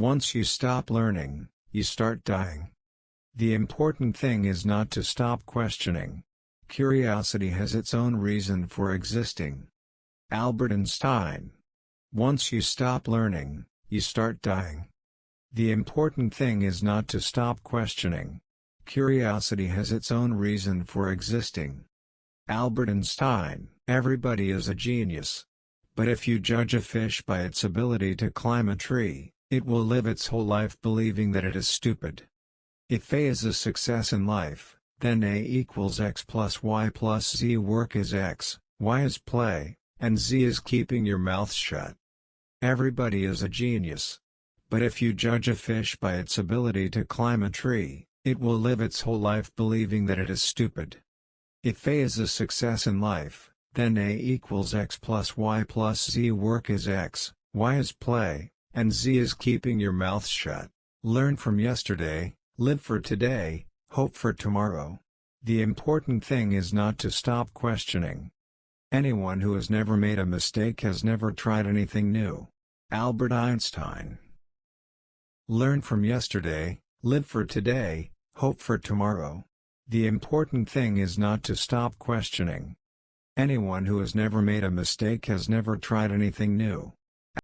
Once you stop learning, you start dying. The important thing is not to stop questioning. Curiosity has its own reason for existing. Albert Einstein. Once you stop learning, you start dying. The important thing is not to stop questioning. Curiosity has its own reason for existing. Albert Einstein. Everybody is a genius. But if you judge a fish by its ability to climb a tree, it will live its whole life believing that it is stupid. If A is a success in life, then A equals X plus Y plus Z work is X, Y is play, and Z is keeping your mouth shut. Everybody is a genius. But if you judge a fish by its ability to climb a tree, it will live its whole life believing that it is stupid. If A is a success in life, then A equals X plus Y plus Z work is X, Y is play, and Z is keeping your mouth shut. Learn from yesterday, live for today, hope for tomorrow. The important thing is not to stop questioning. Anyone who has never made a mistake has never tried anything new. Albert Einstein Learn from yesterday, live for today, hope for tomorrow. The important thing is not to stop questioning. Anyone who has never made a mistake has never tried anything new.